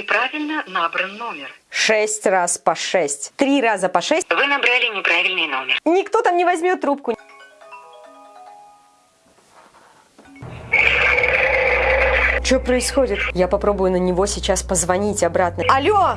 Неправильно набран номер. Шесть раз по шесть. Три раза по шесть. Вы набрали неправильный номер. Никто там не возьмет трубку. Что происходит? Я попробую на него сейчас позвонить обратно. Алло!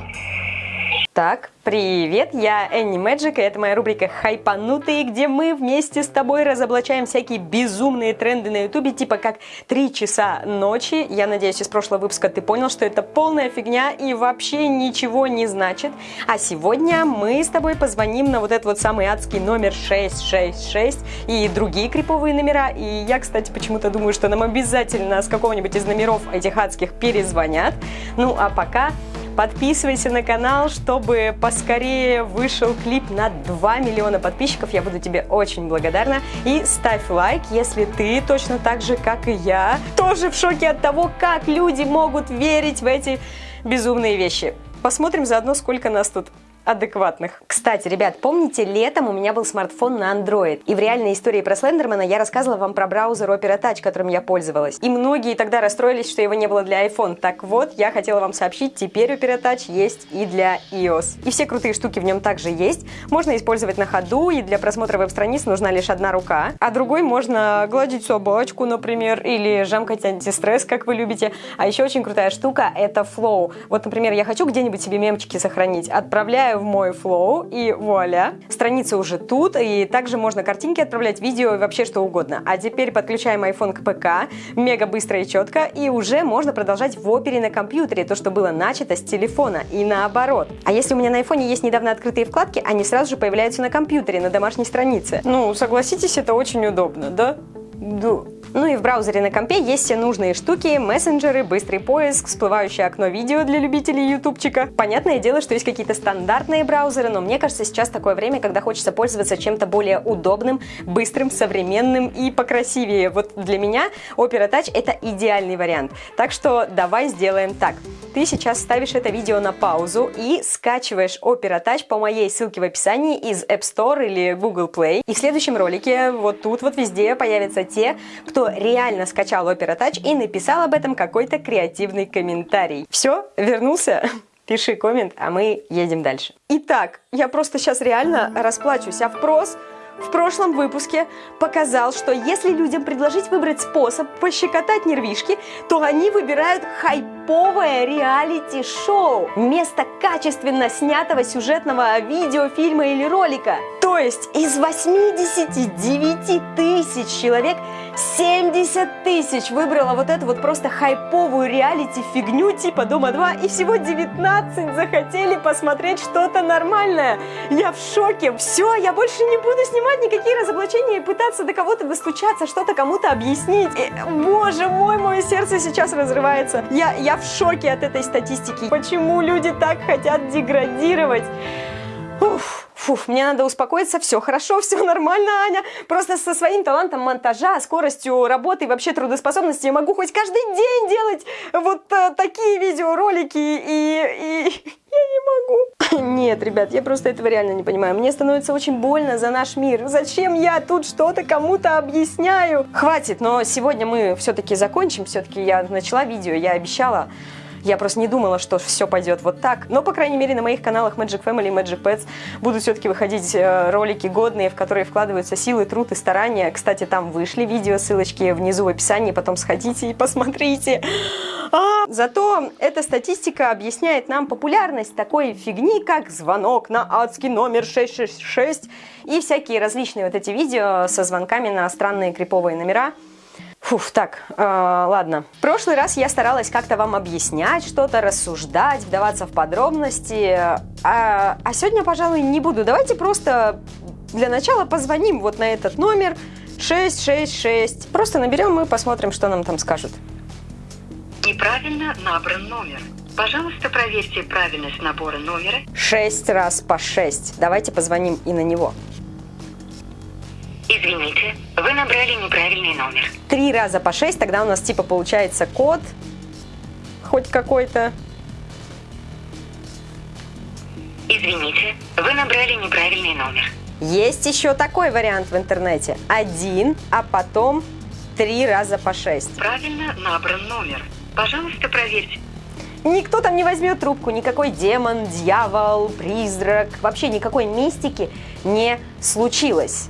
Так, привет, я Энни Мэджик, и это моя рубрика «Хайпанутые», где мы вместе с тобой разоблачаем всякие безумные тренды на ютубе, типа как «Три часа ночи». Я надеюсь, из прошлого выпуска ты понял, что это полная фигня и вообще ничего не значит. А сегодня мы с тобой позвоним на вот этот вот самый адский номер 666 и другие криповые номера. И я, кстати, почему-то думаю, что нам обязательно с какого-нибудь из номеров этих адских перезвонят. Ну, а пока Подписывайся на канал, чтобы поскорее вышел клип на 2 миллиона подписчиков. Я буду тебе очень благодарна. И ставь лайк, если ты точно так же, как и я, тоже в шоке от того, как люди могут верить в эти безумные вещи. Посмотрим заодно, сколько нас тут адекватных. Кстати, ребят, помните, летом у меня был смартфон на Android, и в реальной истории про Слендермана я рассказывала вам про браузер Opera Touch, которым я пользовалась. И многие тогда расстроились, что его не было для iPhone. Так вот, я хотела вам сообщить, теперь Opera Touch есть и для iOS. И все крутые штуки в нем также есть. Можно использовать на ходу, и для просмотра веб-страниц нужна лишь одна рука, а другой можно гладить собачку, например, или жамкать антистресс, как вы любите. А еще очень крутая штука — это Flow. Вот, например, я хочу где-нибудь себе мемчики сохранить. Отправляю в мой флоу, и вуаля, страница уже тут, и также можно картинки отправлять, видео и вообще что угодно. А теперь подключаем iPhone к ПК, мега быстро и четко, и уже можно продолжать в опере на компьютере, то, что было начато с телефона, и наоборот. А если у меня на iPhone есть недавно открытые вкладки, они сразу же появляются на компьютере, на домашней странице. Ну, согласитесь, это очень удобно, да? Да. Ну и в браузере на компе есть все нужные штуки, мессенджеры, быстрый поиск, всплывающее окно видео для любителей ютубчика. Понятное дело, что есть какие-то стандартные браузеры, но мне кажется, сейчас такое время, когда хочется пользоваться чем-то более удобным, быстрым, современным и покрасивее. Вот для меня Opera Touch это идеальный вариант. Так что давай сделаем так. Ты сейчас ставишь это видео на паузу и скачиваешь Opera Touch по моей ссылке в описании из App Store или Google Play. И в следующем ролике вот тут вот везде появятся те, кто реально скачал Opera Touch и написал об этом какой-то креативный комментарий. Все, вернулся? Пиши коммент, а мы едем дальше. Итак, я просто сейчас реально расплачусь. А впрос в прошлом выпуске показал, что если людям предложить выбрать способ пощекотать нервишки, то они выбирают хайповое реалити-шоу вместо качественно снятого сюжетного видео, фильма или ролика. То есть из 89 тысяч человек 70 тысяч выбрала вот эту вот просто хайповую реалити-фигню типа Дома-2 и всего 19 захотели посмотреть что-то нормальное. Я в шоке. Все, я больше не буду снимать никакие разоблачения и пытаться до кого-то достучаться, что-то кому-то объяснить. И, боже мой, мое сердце сейчас разрывается. Я, я в шоке от этой статистики. Почему люди так хотят деградировать? Уф. Фуф, мне надо успокоиться, все хорошо, все нормально, Аня. Просто со своим талантом монтажа, скоростью работы и вообще трудоспособностью я могу хоть каждый день делать вот э, такие видеоролики и, и я не могу. Нет, ребят, я просто этого реально не понимаю. Мне становится очень больно за наш мир. Зачем я тут что-то кому-то объясняю? Хватит, но сегодня мы все-таки закончим. Все-таки я начала видео, я обещала. Я просто не думала, что все пойдет вот так. Но, по крайней мере, на моих каналах Magic Family и Magic Pets будут все-таки выходить э, ролики годные, в которые вкладываются силы, труд и старания. Кстати, там вышли видео, ссылочки внизу в описании, потом сходите и посмотрите. А, зато эта статистика объясняет нам популярность такой фигни, как звонок на адский номер 666 и всякие различные вот эти видео со звонками на странные криповые номера. Фуф, так, э, ладно. В прошлый раз я старалась как-то вам объяснять что-то, рассуждать, вдаваться в подробности. А, а сегодня, пожалуй, не буду. Давайте просто для начала позвоним вот на этот номер 666. Просто наберем и посмотрим, что нам там скажут. Неправильно набран номер. Пожалуйста, проверьте правильность набора номера. Шесть раз по шесть. Давайте позвоним и на него. Извините, вы набрали неправильный номер. Три раза по шесть, тогда у нас типа получается код хоть какой-то. Извините, вы набрали неправильный номер. Есть еще такой вариант в интернете. Один, а потом три раза по шесть. Правильно набран номер. Пожалуйста, проверьте. Никто там не возьмет трубку, никакой демон, дьявол, призрак, вообще никакой мистики не случилось.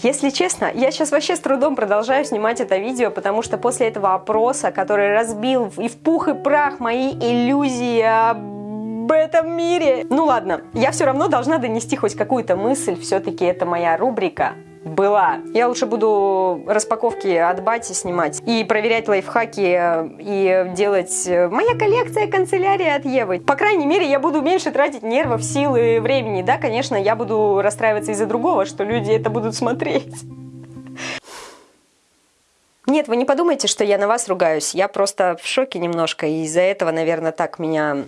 Если честно, я сейчас вообще с трудом продолжаю снимать это видео, потому что после этого опроса, который разбил и в пух и прах мои иллюзии об этом мире. Ну ладно, я все равно должна донести хоть какую-то мысль, все-таки это моя рубрика была. Я лучше буду распаковки от Бати снимать и проверять лайфхаки э, и делать э, моя коллекция канцелярии от Евы. По крайней мере, я буду меньше тратить нервов, силы, времени. Да, конечно, я буду расстраиваться из-за другого, что люди это будут смотреть. Нет, вы не подумайте, что я на вас ругаюсь. Я просто в шоке немножко, и из-за этого, наверное, так меня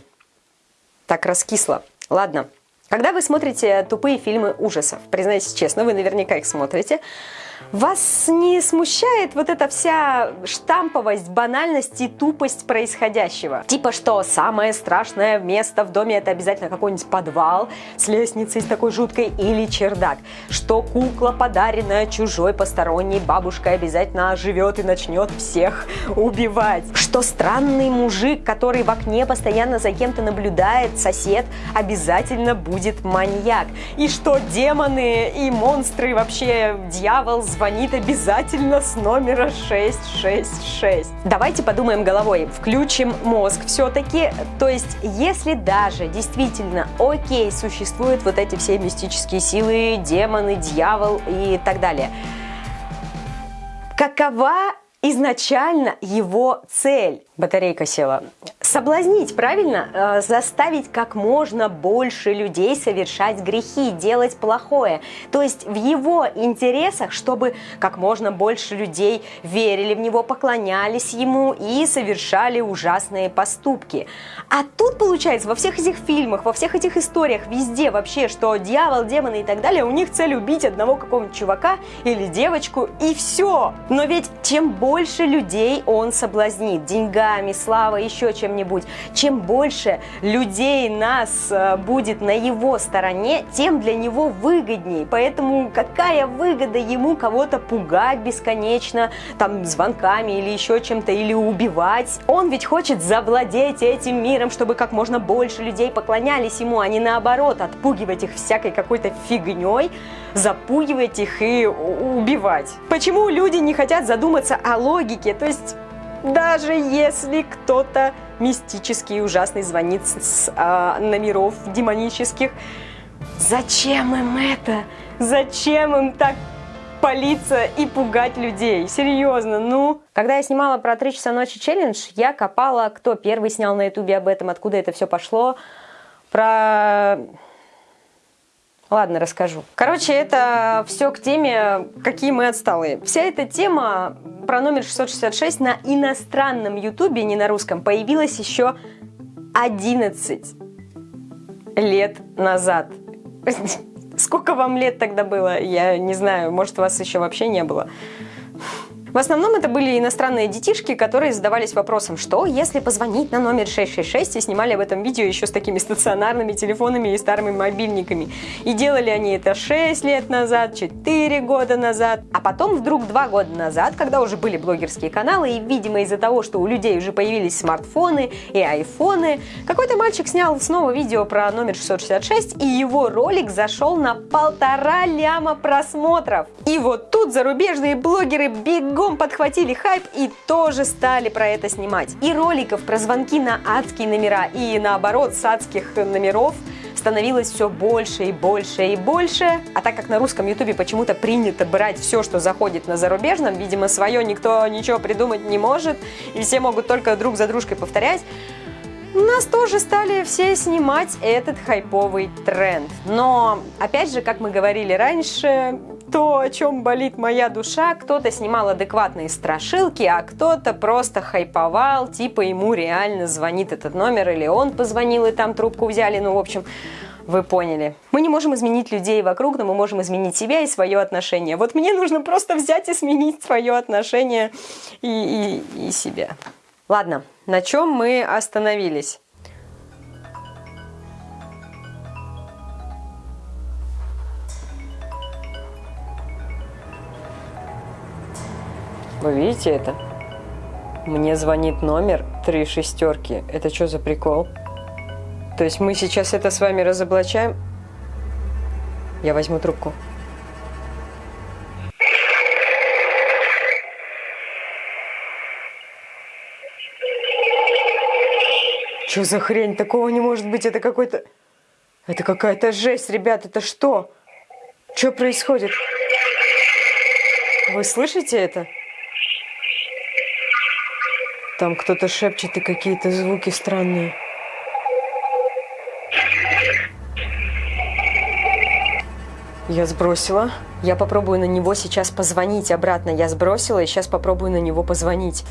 так раскисло. Ладно. Когда вы смотрите тупые фильмы ужасов, признайтесь честно, вы наверняка их смотрите, вас не смущает вот эта вся штамповость, банальность и тупость происходящего? Типа, что самое страшное место в доме это обязательно какой-нибудь подвал с лестницей с такой жуткой или чердак. Что кукла, подаренная чужой посторонней бабушкой, обязательно оживет и начнет всех убивать. Что странный мужик, который в окне постоянно за кем-то наблюдает, сосед, обязательно будет маньяк. И что демоны и монстры, вообще дьявол, звонит обязательно с номера 666. Давайте подумаем головой, включим мозг все-таки. То есть, если даже действительно, окей, существуют вот эти все мистические силы, демоны, дьявол и так далее, какова изначально его цель? Батарейка села. Соблазнить, правильно? Э, заставить как можно больше людей совершать грехи, делать плохое. То есть в его интересах, чтобы как можно больше людей верили в него, поклонялись ему и совершали ужасные поступки. А тут получается во всех этих фильмах, во всех этих историях, везде вообще, что дьявол, демоны и так далее, у них цель убить одного какого-нибудь чувака или девочку и все. Но ведь чем больше людей он соблазнит деньгами, деньгами, славой, еще чем-нибудь. Чем больше людей нас э, будет на его стороне, тем для него выгоднее. Поэтому какая выгода ему кого-то пугать бесконечно, там, звонками или еще чем-то, или убивать? Он ведь хочет завладеть этим миром, чтобы как можно больше людей поклонялись ему, а не наоборот, отпугивать их всякой какой-то фигней, запугивать их и убивать. Почему люди не хотят задуматься о логике? То есть даже если кто-то мистический и ужасный звонит с а, номеров демонических. Зачем им это? Зачем им так палиться и пугать людей? Серьезно, ну? Когда я снимала про 3 часа ночи челлендж, я копала, кто первый снял на ютубе об этом, откуда это все пошло. Про Ладно, расскажу. Короче, это все к теме, какие мы отсталые. Вся эта тема про номер 666 на иностранном ютубе, не на русском, появилась еще 11 лет назад. Сколько вам лет тогда было? Я не знаю, может, вас еще вообще не было. В основном это были иностранные детишки, которые задавались вопросом, что если позвонить на номер 666 и снимали об этом видео еще с такими стационарными телефонами и старыми мобильниками. И делали они это 6 лет назад, 4 года назад, а потом вдруг 2 года назад, когда уже были блогерские каналы, и, видимо, из-за того, что у людей уже появились смартфоны и айфоны, какой-то мальчик снял снова видео про номер 666, и его ролик зашел на полтора ляма просмотров. И вот тут зарубежные блогеры бегом бегом подхватили хайп и тоже стали про это снимать. И роликов про звонки на адские номера и наоборот с адских номеров становилось все больше и больше и больше. А так как на русском ютубе почему-то принято брать все, что заходит на зарубежном, видимо, свое никто ничего придумать не может, и все могут только друг за дружкой повторять, нас тоже стали все снимать этот хайповый тренд. Но, опять же, как мы говорили раньше, то, о чем болит моя душа, кто-то снимал адекватные страшилки, а кто-то просто хайповал, типа ему реально звонит этот номер, или он позвонил и там трубку взяли, ну, в общем, вы поняли. Мы не можем изменить людей вокруг, но мы можем изменить себя и свое отношение. Вот мне нужно просто взять и сменить свое отношение и, и, и себя. Ладно, на чем мы остановились? Вы видите это? Мне звонит номер три шестерки. Это что за прикол? То есть мы сейчас это с вами разоблачаем? Я возьму трубку. Что за хрень? Такого не может быть. Это какой-то... Это какая-то жесть, ребят. Это что? Что происходит? Вы слышите это? Там кто-то шепчет и какие-то звуки странные. Я сбросила. Я попробую на него сейчас позвонить обратно. Я сбросила и сейчас попробую на него позвонить.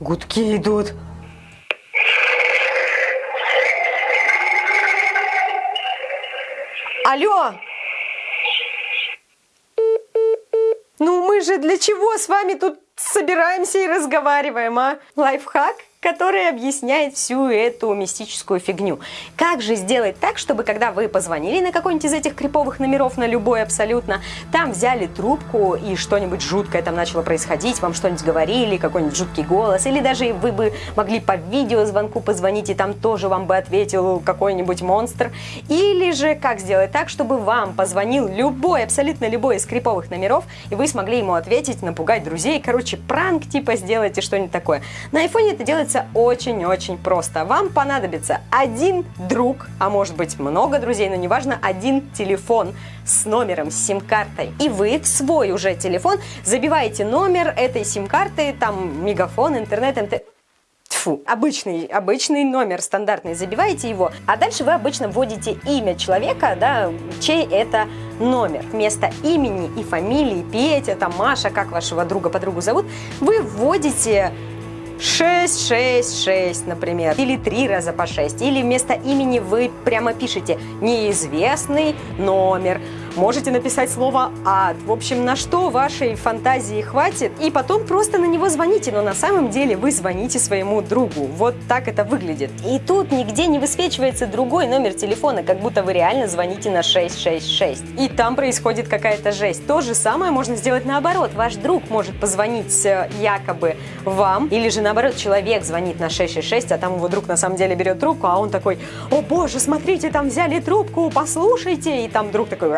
Гудки идут. Алло! Ну мы же для чего с вами тут собираемся и разговариваем, а? Лайфхак? Который объясняет всю эту мистическую фигню. Как же сделать так, чтобы когда вы позвонили на какой-нибудь из этих криповых номеров, на любой абсолютно, там взяли трубку и что-нибудь жуткое там начало происходить, вам что-нибудь говорили, какой-нибудь жуткий голос, или даже вы бы могли по видеозвонку позвонить, и там тоже вам бы ответил какой-нибудь монстр. Или же как сделать так, чтобы вам позвонил любой, абсолютно любой из криповых номеров, и вы смогли ему ответить, напугать друзей, короче, пранк типа сделайте что-нибудь такое. На айфоне это делается делается очень-очень просто. Вам понадобится один друг, а может быть много друзей, но неважно, один телефон с номером, сим-картой. И вы в свой уже телефон забиваете номер этой сим-карты, там мегафон, интернет, МТ... Фу, обычный, обычный номер, стандартный, забиваете его, а дальше вы обычно вводите имя человека, да, чей это номер. Вместо имени и фамилии, Петя, там, Маша, как вашего друга-подругу зовут, вы вводите 6, 6, 6, например, или три раза по 6, или вместо имени вы прямо пишете неизвестный номер, Можете написать слово «ад». В общем, на что вашей фантазии хватит, и потом просто на него звоните, но на самом деле вы звоните своему другу. Вот так это выглядит. И тут нигде не высвечивается другой номер телефона, как будто вы реально звоните на 666. И там происходит какая-то жесть. То же самое можно сделать наоборот. Ваш друг может позвонить э, якобы вам, или же наоборот человек звонит на 666, а там его друг на самом деле берет трубку, а он такой «О боже, смотрите, там взяли трубку, послушайте!» И там друг такой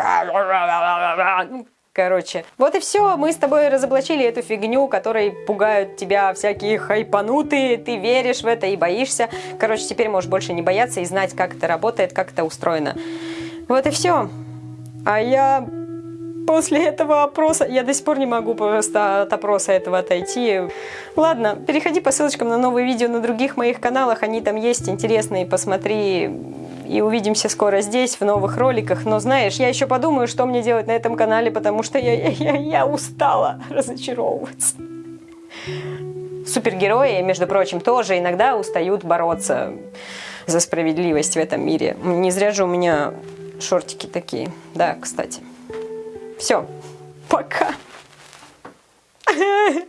Короче, вот и все. Мы с тобой разоблачили эту фигню, которой пугают тебя всякие хайпанутые. Ты веришь в это и боишься. Короче, теперь можешь больше не бояться и знать, как это работает, как это устроено. Вот и все. А я после этого опроса, я до сих пор не могу просто от опроса этого отойти. Ладно, переходи по ссылочкам на новые видео на других моих каналах, они там есть интересные, посмотри и увидимся скоро здесь, в новых роликах. Но знаешь, я еще подумаю, что мне делать на этом канале, потому что я, я, я, я устала разочаровываться. Супергерои, между прочим, тоже иногда устают бороться за справедливость в этом мире. Не зря же у меня шортики такие. Да, кстати. Все. Пока.